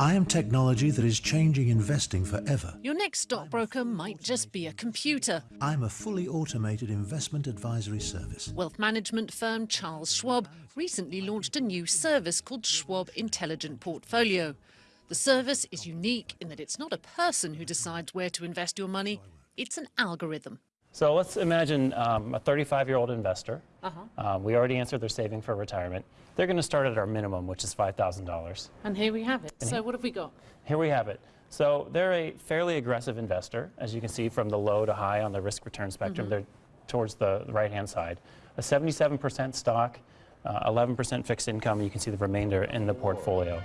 I am technology that is changing investing forever. Your next stockbroker might just be a computer. I'm a fully automated investment advisory service. Wealth management firm Charles Schwab recently launched a new service called Schwab Intelligent Portfolio. The service is unique in that it's not a person who decides where to invest your money, it's an algorithm. So let's imagine um, a 35-year-old investor. Um, we already answered they're saving for retirement. They're going to start at our minimum, which is $5,000. And here we have it. So what have we got? Here we have it. So they're a fairly aggressive investor, as you can see from the low to high on the risk return spectrum. They're towards the right-hand side. A 77% stock, 11% fixed income. You can see the remainder in the portfolio.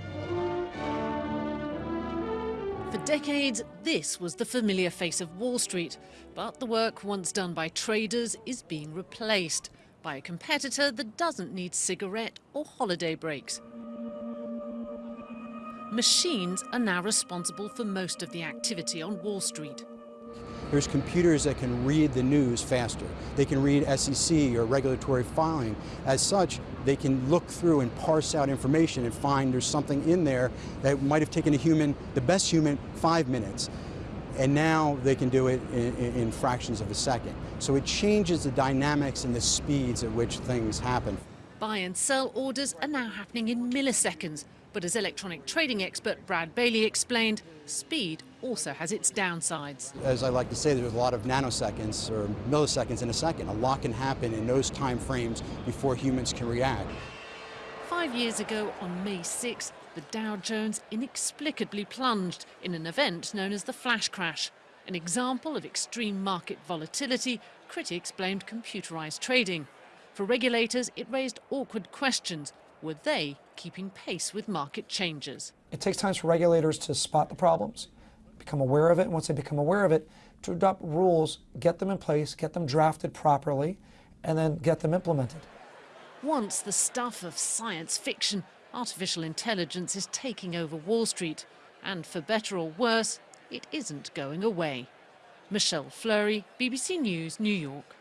For decades, this was the familiar face of Wall Street. But the work once done by traders is being replaced by a competitor that doesn't need cigarette or holiday breaks. Machines are now responsible for most of the activity on Wall Street. There's computers that can read the news faster. They can read SEC or regulatory filing. As such, they can look through and parse out information and find there's something in there that might have taken a human, the best human, five minutes. And now they can do it in, in, fractions of a second. So it changes the dynamics and the speeds at which things happen. Buy and sell orders are now happening in milliseconds. But as electronic trading expert Brad Bailey explained, speed also has its downsides. As I like to say, there's a lot of nanoseconds or milliseconds in a second. A lot can happen in those time frames before humans can react. Five years ago, on May 6, the Dow Jones inexplicably plunged in an event known as the flash crash. An example of extreme market volatility, critics blamed computerized trading. For regulators, it raised awkward questions. Were they keeping pace with market changes? It takes time for regulators to spot the problems, become aware of it, and once they become aware of it, to adopt rules, get them in place, get them drafted properly, and then get them implemented. Once the stuff of science fiction, artificial intelligence is taking over Wall Street. And for better or worse, it isn't going away. Michelle Fleury, BBC News, New York.